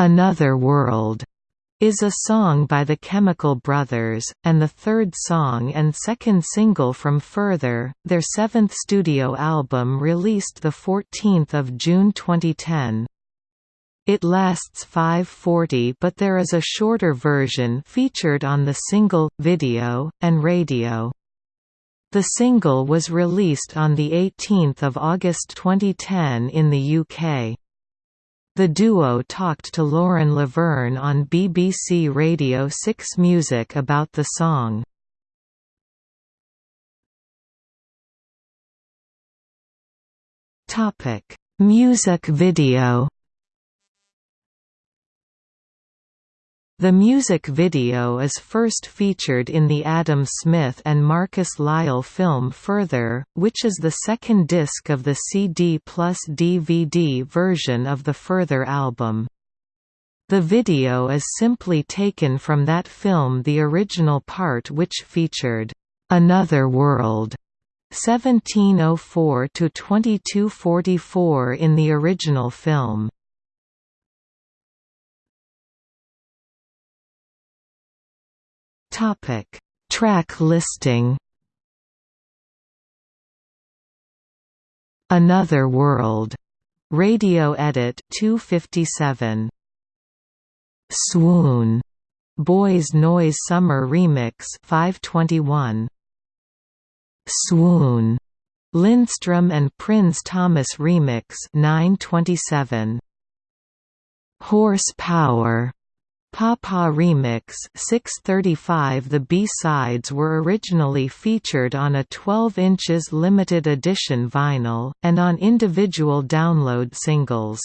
Another World is a song by the Chemical Brothers, and the third song and second single from Further, their seventh studio album released 14 June 2010. It lasts 5.40 but there is a shorter version featured on the single, video, and radio. The single was released on 18 August 2010 in the UK. The duo talked to Lauren Laverne on BBC Radio 6 Music about the song. Music video The music video is first featured in the Adam Smith and Marcus Lyall film Further, which is the second disc of the CD plus DVD version of the Further album. The video is simply taken from that film the original part which featured, "'Another World' 1704–2244 in the original film. Topic: Track listing. Another World. Radio edit 257. Swoon. Boys Noize Summer Remix 521. Swoon. Lindstrom and Prins Thomas Remix 927. Horse Power Papa Remix 635 The B-sides were originally featured on a 12 inches limited edition vinyl, and on individual download singles.